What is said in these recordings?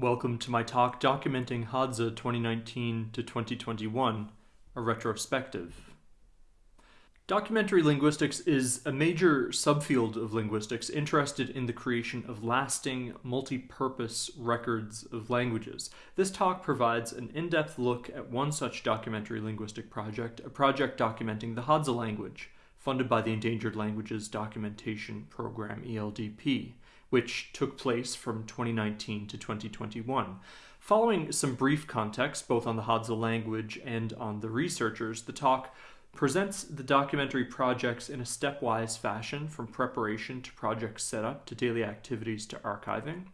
Welcome to my talk documenting Hadza 2019 to 2021, a retrospective. Documentary linguistics is a major subfield of linguistics interested in the creation of lasting, multi-purpose records of languages. This talk provides an in-depth look at one such documentary linguistic project, a project documenting the Hadza language, funded by the Endangered Languages Documentation Program, ELDP which took place from 2019 to 2021. Following some brief context, both on the Hadza language and on the researchers, the talk presents the documentary projects in a stepwise fashion from preparation to project setup to daily activities to archiving.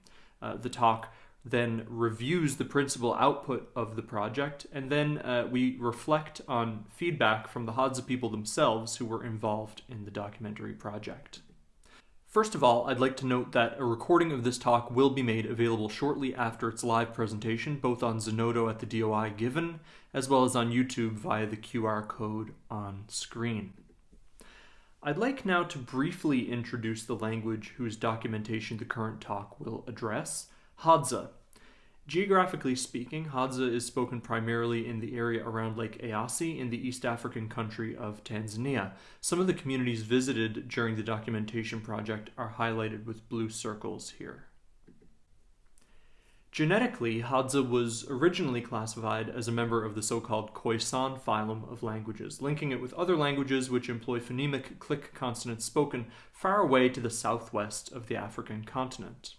Uh, the talk then reviews the principal output of the project, and then uh, we reflect on feedback from the Hadza people themselves who were involved in the documentary project. First of all, I'd like to note that a recording of this talk will be made available shortly after its live presentation, both on Zenodo at the DOI given, as well as on YouTube via the QR code on screen. I'd like now to briefly introduce the language whose documentation the current talk will address, Hadza, Geographically speaking, Hadza is spoken primarily in the area around Lake Eyasi in the East African country of Tanzania. Some of the communities visited during the documentation project are highlighted with blue circles here. Genetically, Hadza was originally classified as a member of the so-called Khoisan phylum of languages, linking it with other languages which employ phonemic click consonants spoken far away to the southwest of the African continent.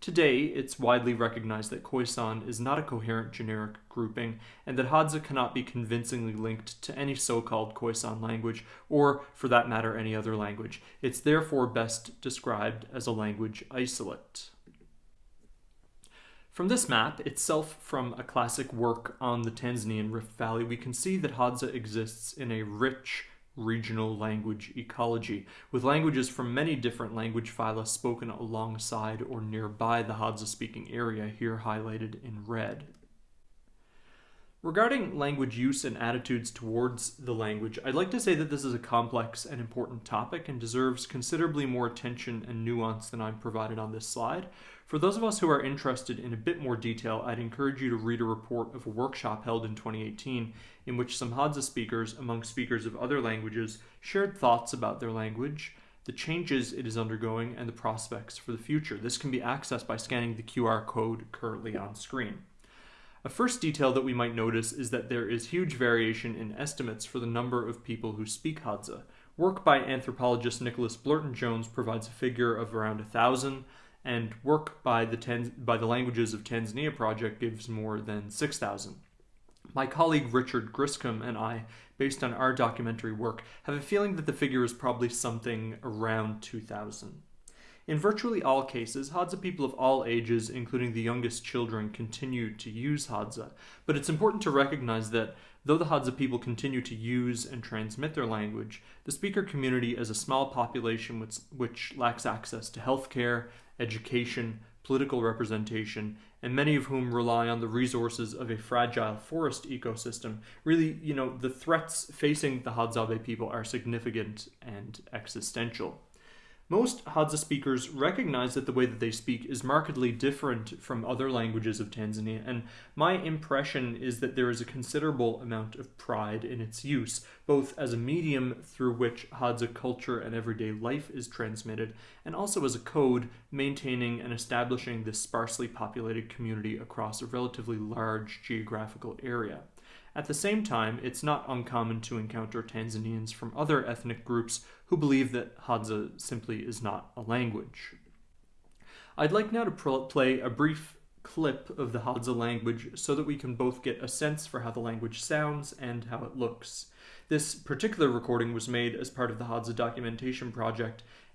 Today, it's widely recognized that Khoisan is not a coherent genetic grouping, and that Hadza cannot be convincingly linked to any so-called Khoisan language, or, for that matter, any other language. It's therefore best described as a language isolate. From this map, itself from a classic work on the Tanzanian Rift Valley, we can see that Hadza exists in a rich, regional language ecology, with languages from many different language phyla spoken alongside or nearby the Hadza-speaking area, here highlighted in red. Regarding language use and attitudes towards the language, I'd like to say that this is a complex and important topic and deserves considerably more attention and nuance than I've provided on this slide. For those of us who are interested in a bit more detail, I'd encourage you to read a report of a workshop held in 2018 in which some Hadza speakers, among speakers of other languages, shared thoughts about their language, the changes it is undergoing, and the prospects for the future. This can be accessed by scanning the QR code currently on screen. A first detail that we might notice is that there is huge variation in estimates for the number of people who speak Hadza. Work by anthropologist Nicholas Blurton Jones provides a figure of around a thousand, and work by the, Tan by the Languages of Tanzania project gives more than 6,000. My colleague Richard Griscom and I, based on our documentary work, have a feeling that the figure is probably something around 2,000. In virtually all cases, Hadza people of all ages, including the youngest children, continue to use Hadza, but it's important to recognize that though the Hadza people continue to use and transmit their language, the speaker community is a small population which, which lacks access to healthcare, education, political representation, and many of whom rely on the resources of a fragile forest ecosystem. Really, you know, the threats facing the Hadzabe people are significant and existential. Most Hadza speakers recognize that the way that they speak is markedly different from other languages of Tanzania, and my impression is that there is a considerable amount of pride in its use, both as a medium through which Hadza culture and everyday life is transmitted, and also as a code maintaining and establishing this sparsely populated community across a relatively large geographical area. At the same time, it's not uncommon to encounter Tanzanians from other ethnic groups who believe that Hadza simply is not a language. I'd like now to play a brief clip of the Hadza language so that we can both get a sense for how the language sounds and how it looks. This particular recording was made as part of the Hadza documentation project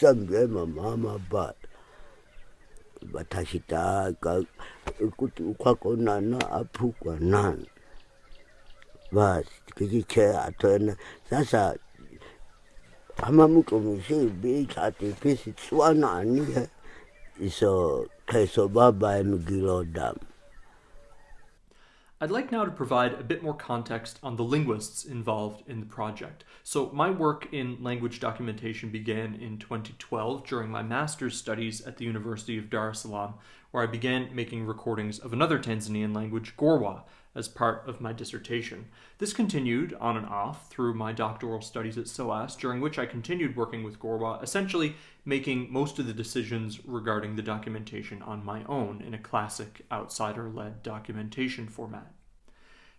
sangema mama but vatashitaka kuti ukwako nana aphukwa nani? Basi tikichicheya atwena sasa amamutumishibi chatipisi tswana anihe iso kheso baba emgilodama I'd like now to provide a bit more context on the linguists involved in the project. So, my work in language documentation began in 2012 during my master's studies at the University of Dar es Salaam, where I began making recordings of another Tanzanian language, Gorwa, as part of my dissertation. This continued on and off through my doctoral studies at SOAS, during which I continued working with Gorwa, essentially making most of the decisions regarding the documentation on my own in a classic outsider led documentation format.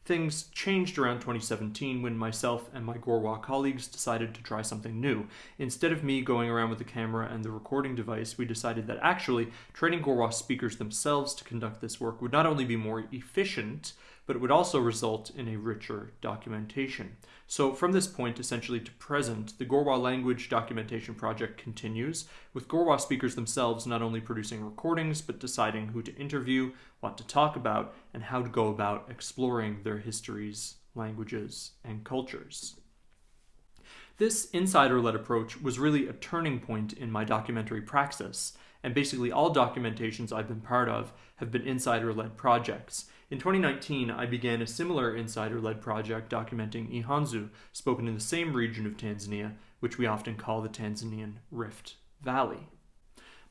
Things changed around 2017 when myself and my Gorwa colleagues decided to try something new. Instead of me going around with the camera and the recording device, we decided that actually training Gorwa speakers themselves to conduct this work would not only be more efficient, but it would also result in a richer documentation. So from this point essentially to present, the Gorwa language documentation project continues, with Gorwa speakers themselves not only producing recordings, but deciding who to interview, what to talk about, and how to go about exploring their histories, languages, and cultures. This insider-led approach was really a turning point in my documentary praxis, and basically all documentations I've been part of have been insider-led projects, in 2019, I began a similar insider led project documenting Ihanzu, spoken in the same region of Tanzania, which we often call the Tanzanian Rift Valley.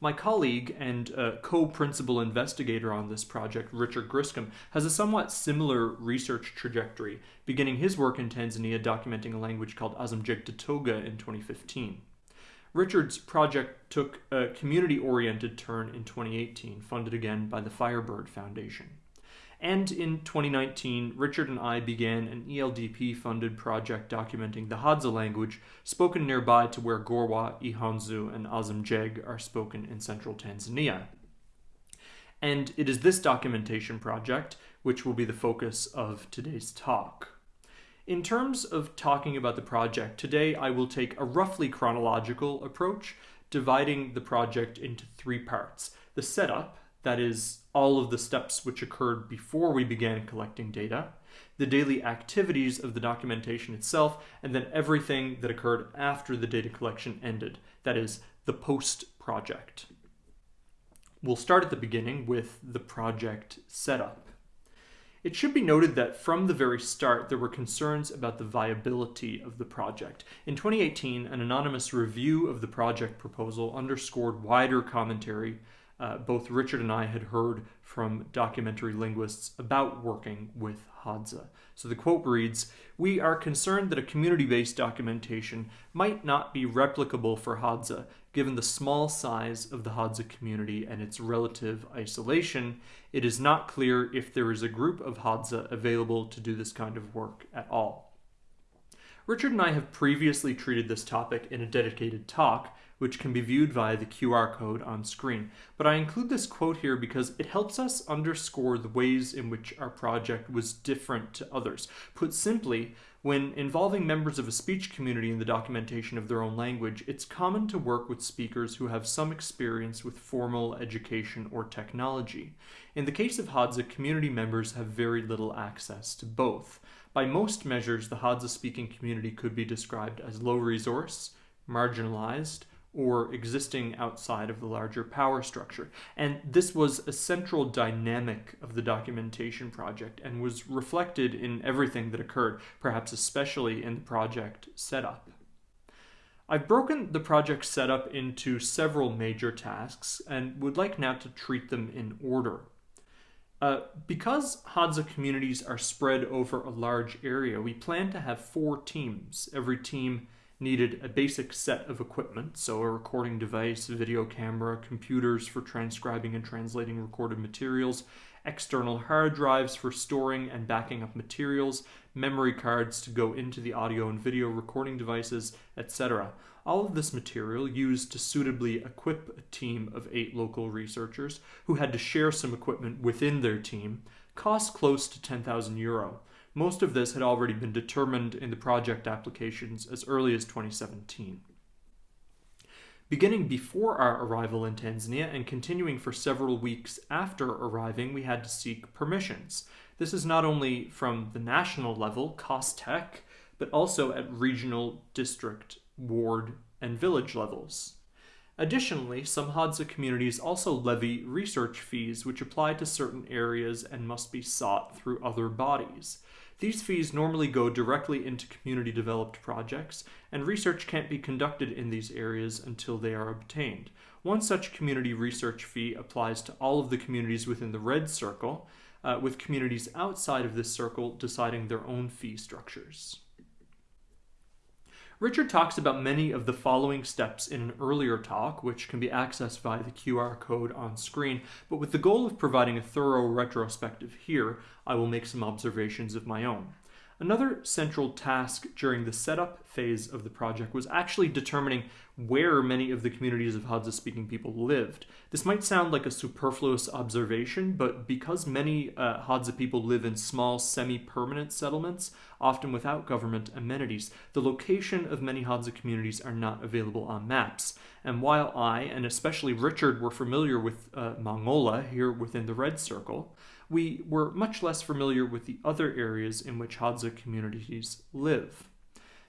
My colleague and uh, co principal investigator on this project, Richard Griscom, has a somewhat similar research trajectory, beginning his work in Tanzania documenting a language called Asimjeeg Datoga in 2015. Richard's project took a community oriented turn in 2018, funded again by the Firebird Foundation. And in 2019, Richard and I began an ELDP funded project documenting the Hadza language spoken nearby to where Gorwa, Ihanzu, and Asimjeeg are spoken in central Tanzania. And it is this documentation project which will be the focus of today's talk. In terms of talking about the project, today I will take a roughly chronological approach, dividing the project into three parts. The setup, that is, all of the steps which occurred before we began collecting data, the daily activities of the documentation itself, and then everything that occurred after the data collection ended, that is, the post project. We'll start at the beginning with the project setup. It should be noted that from the very start, there were concerns about the viability of the project. In 2018, an anonymous review of the project proposal underscored wider commentary uh, both Richard and I had heard from documentary linguists about working with Hadza. So the quote reads We are concerned that a community based documentation might not be replicable for Hadza, given the small size of the Hadza community and its relative isolation. It is not clear if there is a group of Hadza available to do this kind of work at all. Richard and I have previously treated this topic in a dedicated talk, which can be viewed via the QR code on screen. But I include this quote here because it helps us underscore the ways in which our project was different to others. Put simply, when involving members of a speech community in the documentation of their own language, it's common to work with speakers who have some experience with formal education or technology. In the case of Hadza, community members have very little access to both. By most measures, the Hadza speaking community could be described as low resource, marginalized, or existing outside of the larger power structure. And this was a central dynamic of the documentation project and was reflected in everything that occurred, perhaps especially in the project setup. I've broken the project setup into several major tasks and would like now to treat them in order. Uh, because Hadza communities are spread over a large area, we plan to have four teams. Every team needed a basic set of equipment, so a recording device, video camera, computers for transcribing and translating recorded materials, external hard drives for storing and backing up materials, memory cards to go into the audio and video recording devices, etc. All of this material used to suitably equip a team of eight local researchers who had to share some equipment within their team cost close to 10,000 euro. Most of this had already been determined in the project applications as early as 2017. Beginning before our arrival in Tanzania and continuing for several weeks after arriving, we had to seek permissions. This is not only from the national level, COSTECH, but also at regional, district, ward, and village levels. Additionally, some Hadza communities also levy research fees which apply to certain areas and must be sought through other bodies. These fees normally go directly into community developed projects, and research can't be conducted in these areas until they are obtained. One such community research fee applies to all of the communities within the red circle, uh, with communities outside of this circle deciding their own fee structures. Richard talks about many of the following steps in an earlier talk, which can be accessed via the QR code on screen, but with the goal of providing a thorough retrospective here, I will make some observations of my own. Another central task during the setup phase of the project was actually determining where many of the communities of Hadza speaking people lived. This might sound like a superfluous observation, but because many uh, Hadza people live in small semi permanent settlements, often without government amenities, the location of many Hadza communities are not available on maps. And while I, and especially Richard, were familiar with uh, Mangola here within the red circle, we were much less familiar with the other areas in which Hadza communities live.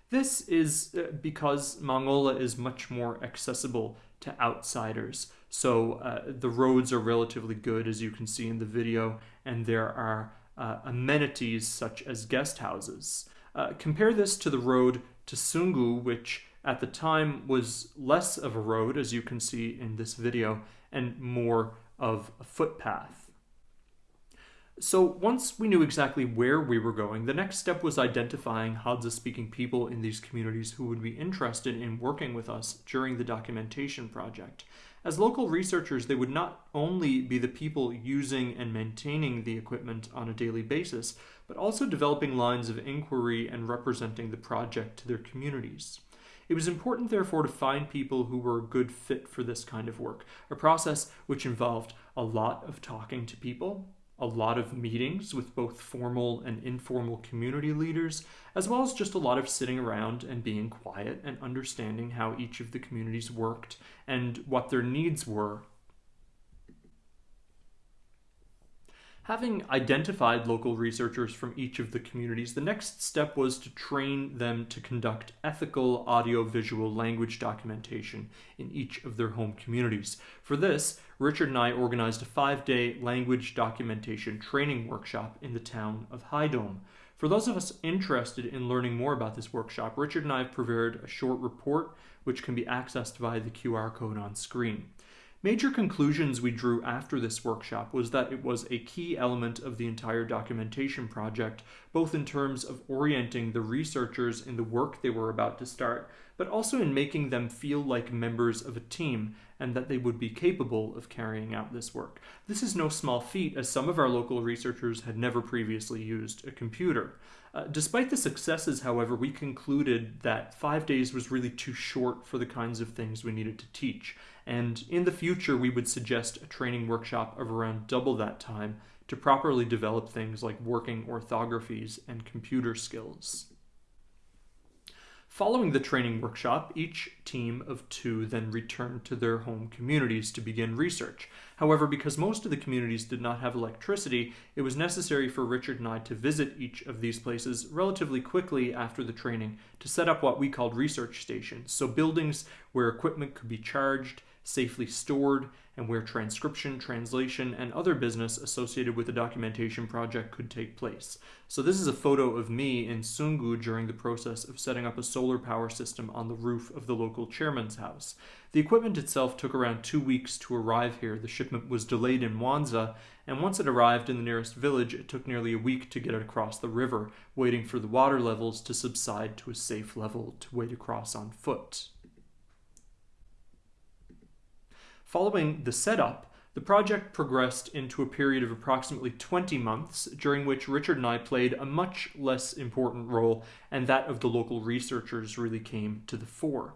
This is uh, because Mangola is much more accessible to outsiders. So uh, the roads are relatively good, as you can see in the video, and there are uh, amenities such as guest houses. Uh, compare this to the road to Sungu, which at the time was less of a road, as you can see in this video, and more of a footpath. So once we knew exactly where we were going, the next step was identifying Hadza-speaking people in these communities who would be interested in working with us during the documentation project. As local researchers, they would not only be the people using and maintaining the equipment on a daily basis, but also developing lines of inquiry and representing the project to their communities. It was important, therefore, to find people who were a good fit for this kind of work, a process which involved a lot of talking to people, a lot of meetings with both formal and informal community leaders, as well as just a lot of sitting around and being quiet and understanding how each of the communities worked and what their needs were Having identified local researchers from each of the communities, the next step was to train them to conduct ethical audiovisual language documentation in each of their home communities. For this, Richard and I organized a five day language documentation training workshop in the town of Haydom. For those of us interested in learning more about this workshop, Richard and I have prepared a short report which can be accessed via the QR code on screen. Major conclusions we drew after this workshop was that it was a key element of the entire documentation project, both in terms of orienting the researchers in the work they were about to start, but also in making them feel like members of a team and that they would be capable of carrying out this work. This is no small feat, as some of our local researchers had never previously used a computer. Uh, despite the successes, however, we concluded that five days was really too short for the kinds of things we needed to teach, and in the future we would suggest a training workshop of around double that time to properly develop things like working orthographies and computer skills. Following the training workshop, each team of two then returned to their home communities to begin research. However, because most of the communities did not have electricity, it was necessary for Richard and I to visit each of these places relatively quickly after the training to set up what we called research stations, so buildings where equipment could be charged, safely stored, and where transcription, translation, and other business associated with the documentation project could take place. So this is a photo of me in Sungu during the process of setting up a solar power system on the roof of the local chairman's house. The equipment itself took around two weeks to arrive here. The shipment was delayed in Mwanza, and once it arrived in the nearest village, it took nearly a week to get it across the river, waiting for the water levels to subside to a safe level to wade across on foot. Following the setup, the project progressed into a period of approximately 20 months, during which Richard and I played a much less important role, and that of the local researchers really came to the fore.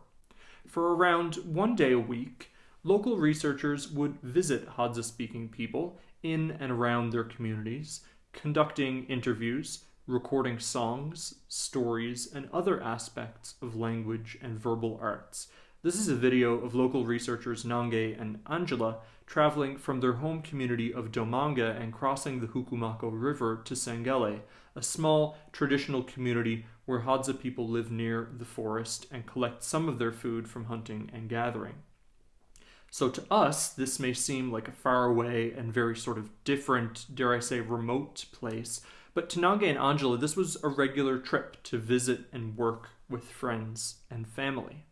For around one day a week, local researchers would visit Hadza speaking people in and around their communities, conducting interviews, recording songs, stories, and other aspects of language and verbal arts This is a video of local researchers Nange and Angela traveling from their home community of Domanga and crossing the Hukumako River to Sangele, a small traditional community where Hadza people live near the forest and collect some of their food from hunting and gathering. So to us, this may seem like a far away and very sort of different, dare I say, remote place. But to Nange and Angela, this was a regular trip to visit and work with friends and family.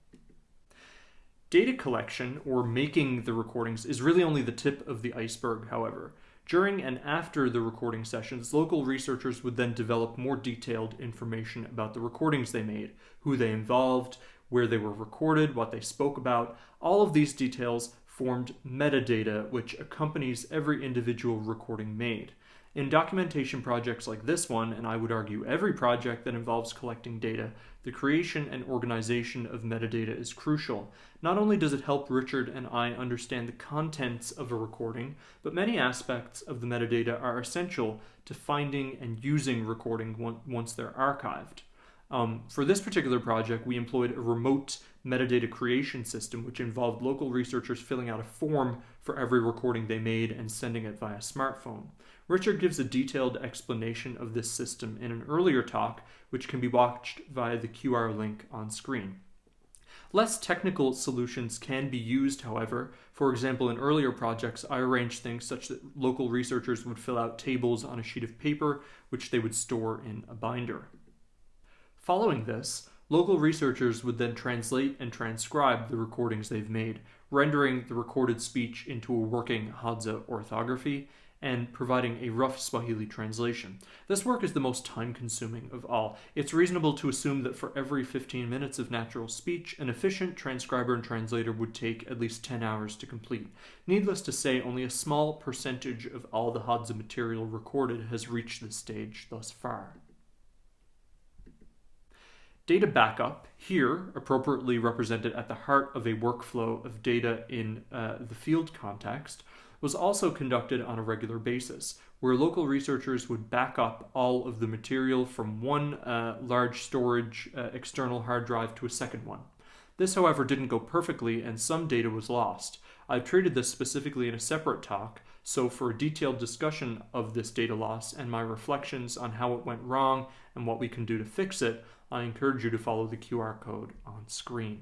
Data collection, or making the recordings, is really only the tip of the iceberg, however. During and after the recording sessions, local researchers would then develop more detailed information about the recordings they made, who they involved, where they were recorded, what they spoke about. All of these details formed metadata which accompanies every individual recording made. In documentation projects like this one, and I would argue every project that involves collecting data, the creation and organization of metadata is crucial. Not only does it help Richard and I understand the contents of a recording, but many aspects of the metadata are essential to finding and using recording once they're archived. Um, for this particular project, we employed a remote metadata creation system, which involved local researchers filling out a form for every recording they made and sending it via smartphone. Richard gives a detailed explanation of this system in an earlier talk, which can be watched via the QR link on screen. Less technical solutions can be used, however. For example, in earlier projects, I arranged things such that local researchers would fill out tables on a sheet of paper, which they would store in a binder. Following this, local researchers would then translate and transcribe the recordings they've made, rendering the recorded speech into a working Hadza orthography and providing a rough Swahili translation. This work is the most time consuming of all. It's reasonable to assume that for every 15 minutes of natural speech, an efficient transcriber and translator would take at least 10 hours to complete. Needless to say, only a small percentage of all the Hadza material recorded has reached this stage thus far. Data backup, here appropriately represented at the heart of a workflow of data in uh, the field context, was also conducted on a regular basis, where local researchers would back up all of the material from one uh, large storage uh, external hard drive to a second one. This, however, didn't go perfectly and some data was lost. I've treated this specifically in a separate talk, so for a detailed discussion of this data loss and my reflections on how it went wrong and what we can do to fix it, I encourage you to follow the QR code on screen.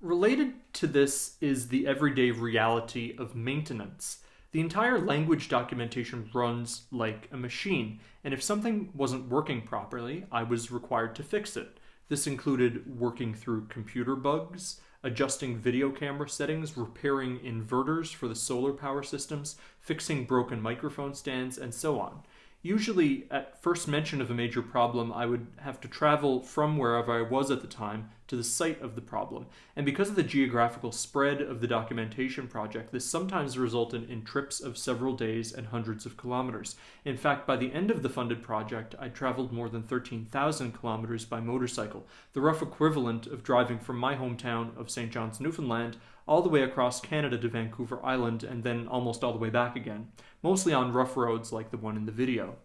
Related to this is the everyday reality of maintenance. The entire language documentation runs like a machine, and if something wasn't working properly, I was required to fix it. This included working through computer bugs, adjusting video camera settings, repairing inverters for the solar power systems, fixing broken microphone stands, and so on. Usually, at first mention of a major problem, I would have to travel from wherever I was at the time to the site of the problem. And because of the geographical spread of the documentation project, this sometimes resulted in trips of several days and hundreds of kilometers. In fact, by the end of the funded project, I traveled more than 13,000 kilometers by motorcycle, the rough equivalent of driving from my hometown of St. John's, Newfoundland, all the way across Canada to Vancouver Island and then almost all the way back again, mostly on rough roads like the one in the video.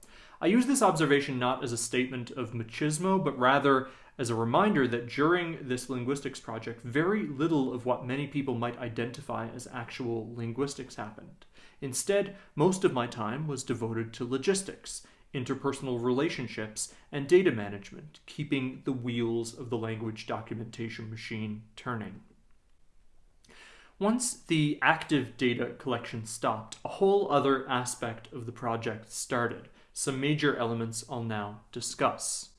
I use this observation not as a statement of machismo, but rather as a reminder that during this linguistics project, very little of what many people might identify as actual linguistics happened. Instead, most of my time was devoted to logistics, interpersonal relationships, and data management, keeping the wheels of the language documentation machine turning. Once the active data collection stopped, a whole other aspect of the project started. Some major elements I'll now discuss.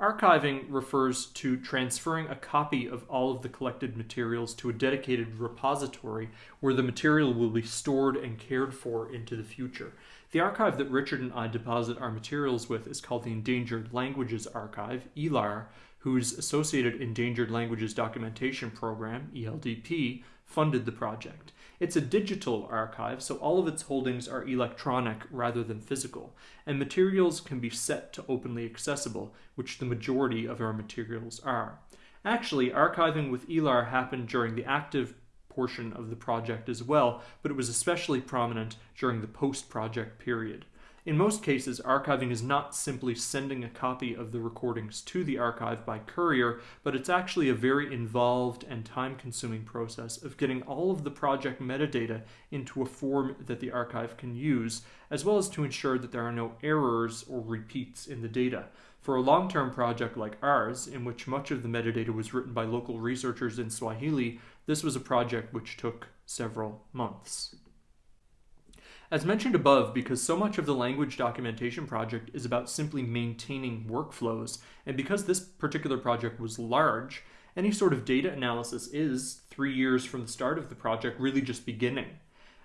Archiving refers to transferring a copy of all of the collected materials to a dedicated repository where the material will be stored and cared for into the future. The archive that Richard and I deposit our materials with is called the Endangered Languages Archive, ELAR, whose Associated Endangered Languages Documentation Program, ELDP, funded the project. It's a digital archive, so all of its holdings are electronic rather than physical, and materials can be set to openly accessible, which the majority of our materials are. Actually, archiving with ELAR happened during the active portion of the project as well, but it was especially prominent during the post-project period. In most cases, archiving is not simply sending a copy of the recordings to the archive by courier, but it's actually a very involved and time-consuming process of getting all of the project metadata into a form that the archive can use, as well as to ensure that there are no errors or repeats in the data. For a long-term project like ours, in which much of the metadata was written by local researchers in Swahili, this was a project which took several months. As mentioned above, because so much of the language documentation project is about simply maintaining workflows, and because this particular project was large, any sort of data analysis is, three years from the start of the project, really just beginning.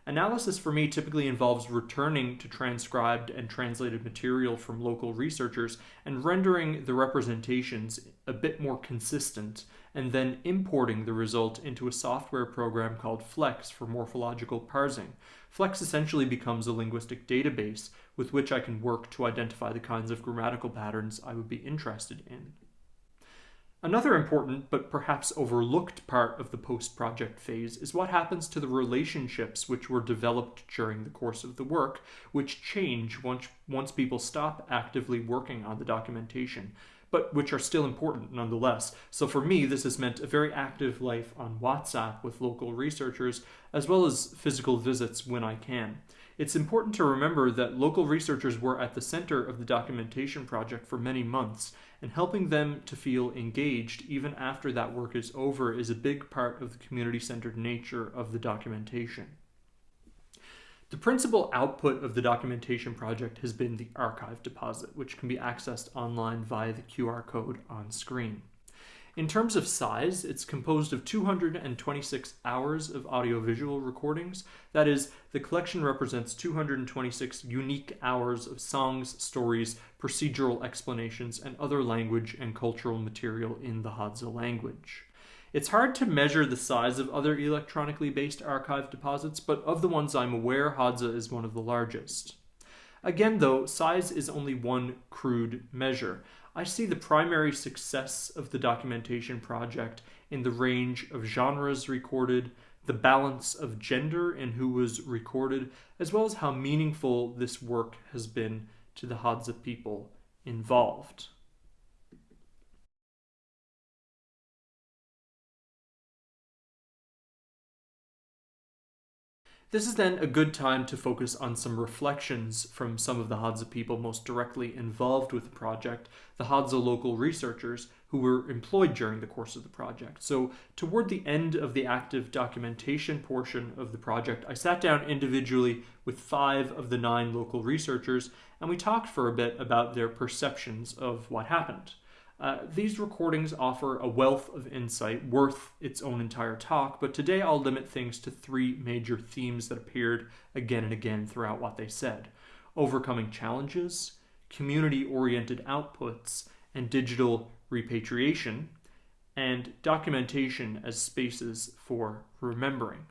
Analysis for me typically involves returning to transcribed and translated material from local researchers and rendering the representations a bit more consistent, and then importing the result into a software program called Flex for morphological parsing. Flex essentially becomes a linguistic database with which I can work to identify the kinds of grammatical patterns I would be interested in. Another important but perhaps overlooked part of the post-project phase is what happens to the relationships which were developed during the course of the work, which change once, once people stop actively working on the documentation, but which are still important nonetheless. So for me, this has meant a very active life on WhatsApp with local researchers, as well as physical visits when I can. It's important to remember that local researchers were at the center of the documentation project for many months, and helping them to feel engaged even after that work is over is a big part of the community-centered nature of the documentation. The principal output of the documentation project has been the archive deposit, which can be accessed online via the QR code on screen. In terms of size, it's composed of 226 hours of audiovisual recordings. That is, the collection represents 226 unique hours of songs, stories, procedural explanations, and other language and cultural material in the Hadza language. It's hard to measure the size of other electronically based archive deposits, but of the ones I'm aware, Hadza is one of the largest. Again, though, size is only one crude measure. I see the primary success of the documentation project in the range of genres recorded, the balance of gender and who was recorded, as well as how meaningful this work has been to the Hadza people involved. This is then a good time to focus on some reflections from some of the Hadza people most directly involved with the project, the Hadza local researchers who were employed during the course of the project. So toward the end of the active documentation portion of the project, I sat down individually with five of the nine local researchers and we talked for a bit about their perceptions of what happened. Uh, these recordings offer a wealth of insight worth its own entire talk, but today I'll limit things to three major themes that appeared again and again throughout what they said. Overcoming challenges, community-oriented outputs, and digital repatriation, and documentation as spaces for remembering.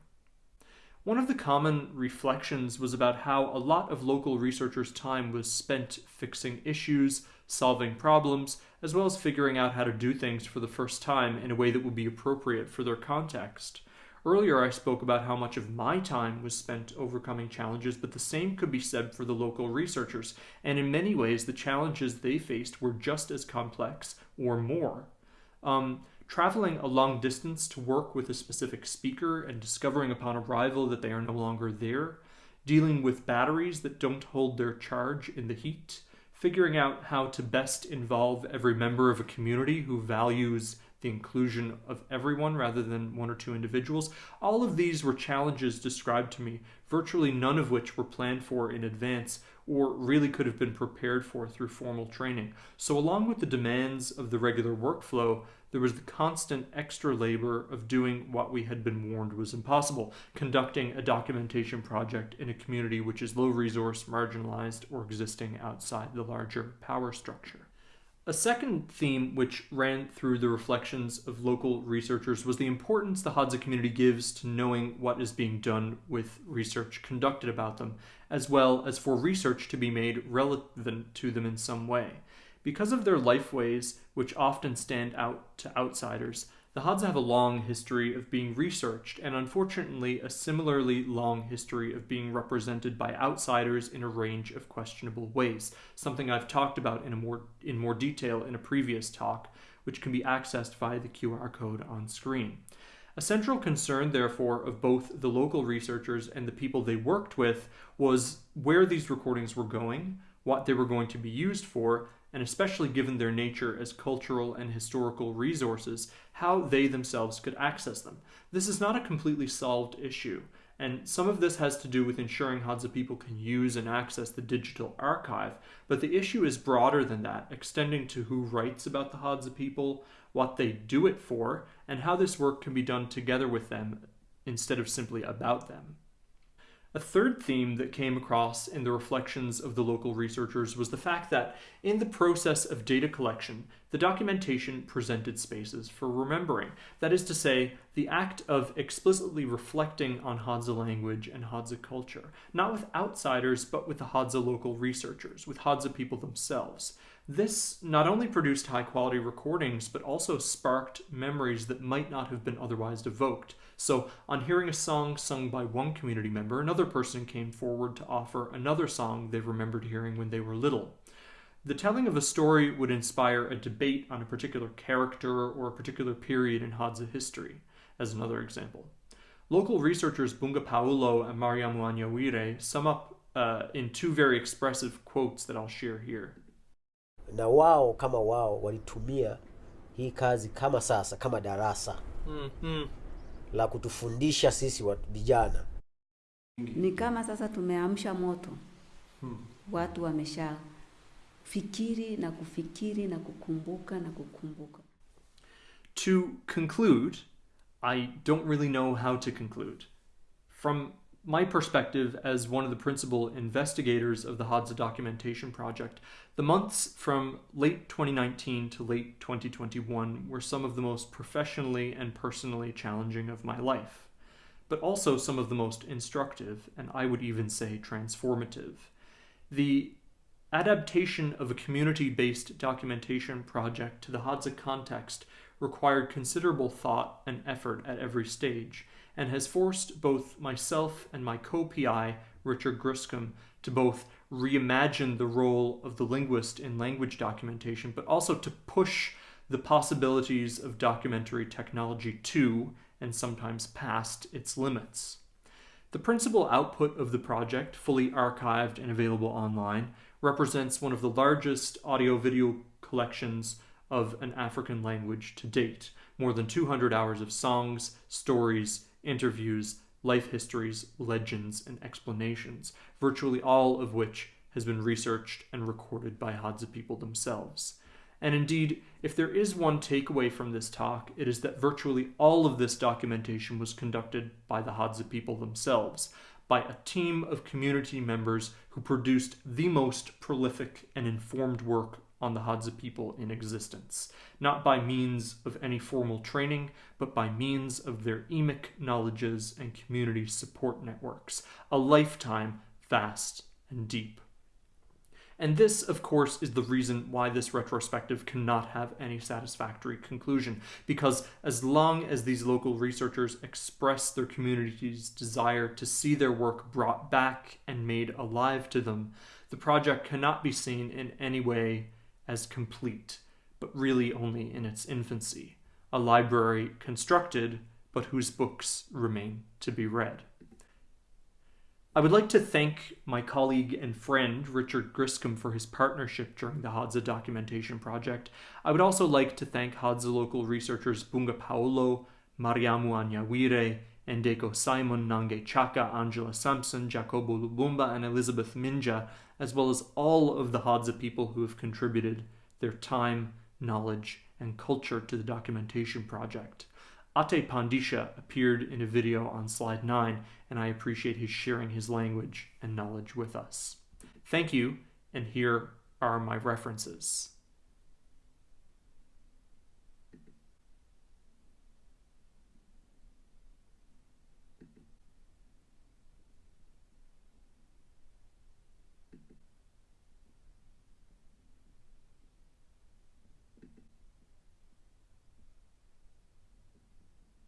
One of the common reflections was about how a lot of local researchers' time was spent fixing issues, solving problems, as well as figuring out how to do things for the first time in a way that would be appropriate for their context. Earlier, I spoke about how much of my time was spent overcoming challenges, but the same could be said for the local researchers, and in many ways, the challenges they faced were just as complex or more. Um, traveling a long distance to work with a specific speaker and discovering upon arrival that they are no longer there, dealing with batteries that don't hold their charge in the heat, figuring out how to best involve every member of a community who values the inclusion of everyone rather than one or two individuals. All of these were challenges described to me, virtually none of which were planned for in advance or really could have been prepared for through formal training. So along with the demands of the regular workflow, there was the constant extra labor of doing what we had been warned was impossible, conducting a documentation project in a community which is low resource, marginalized, or existing outside the larger power structure. A second theme which ran through the reflections of local researchers was the importance the Hadza community gives to knowing what is being done with research conducted about them, as well as for research to be made relevant to them in some way. Because of their lifeways, which often stand out to outsiders, The Hadza have a long history of being researched, and unfortunately, a similarly long history of being represented by outsiders in a range of questionable ways, something I've talked about in, more, in more detail in a previous talk, which can be accessed via the QR code on screen. A central concern, therefore, of both the local researchers and the people they worked with was where these recordings were going, what they were going to be used for, and especially given their nature as cultural and historical resources, how they themselves could access them. This is not a completely solved issue, and some of this has to do with ensuring Hadza people can use and access the digital archive, but the issue is broader than that, extending to who writes about the Hadza people, what they do it for, and how this work can be done together with them instead of simply about them. A third theme that came across in the reflections of the local researchers was the fact that, in the process of data collection, the documentation presented spaces for remembering. That is to say, the act of explicitly reflecting on Hadza language and Hadza culture, not with outsiders, but with the Hadza local researchers, with Hadza people themselves. This not only produced high quality recordings, but also sparked memories that might not have been otherwise evoked. So, on hearing a song sung by one community member, another person came forward to offer another song they remembered hearing when they were little. The telling of a story would inspire a debate on a particular character or a particular period in Hadza history, as another example. Local researchers Bunga Paulo and Mariamu Anyawire sum up uh, in two very expressive quotes that I'll share here. na wao kama wao walitumia hii kazi kama sasa kama darasa Mm-hmm. La kutufundisha sisi wa vijana Ni kama sasa tumeamsha moto, hmm. watu wamesha fikiri na kufikiri na kukumbuka na kukumbuka. To conclude, I don't really know how to conclude. From my perspective as one of the principal investigators of the Hadza documentation project, the months from late 2019 to late 2021 were some of the most professionally and personally challenging of my life, but also some of the most instructive and I would even say transformative. The adaptation of a community based documentation project to the Hadza context required considerable thought and effort at every stage, and has forced both myself and my co PI, Richard Griscom, to both reimagine the role of the linguist in language documentation, but also to push the possibilities of documentary technology to, and sometimes past, its limits. The principal output of the project, fully archived and available online, represents one of the largest audio video collections of an African language to date. More than 200 hours of songs, stories, interviews, life histories, legends, and explanations, virtually all of which has been researched and recorded by Hadza people themselves. And indeed, if there is one takeaway from this talk, it is that virtually all of this documentation was conducted by the Hadza people themselves, by a team of community members who produced the most prolific and informed work on the Hadza people in existence, not by means of any formal training, but by means of their emic knowledges and community support networks, a lifetime vast and deep. And this, of course, is the reason why this retrospective cannot have any satisfactory conclusion, because as long as these local researchers express their community's desire to see their work brought back and made alive to them, the project cannot be seen in any way as complete, but really only in its infancy, a library constructed, but whose books remain to be read. I would like to thank my colleague and friend Richard Griscom for his partnership during the Hadza documentation project. I would also like to thank Hadza local researchers Bunga Paulo, Mariamu Anyawire, Endeko Simon, Nange Chaka, Angela Sampson, Jacobo Lubumba, and Elizabeth Minja, as well as all of the Hadza people who have contributed their time, knowledge, and culture to the documentation project. Ate Pandisha appeared in a video on slide 9, and I appreciate his sharing his language and knowledge with us. Thank you, and here are my references.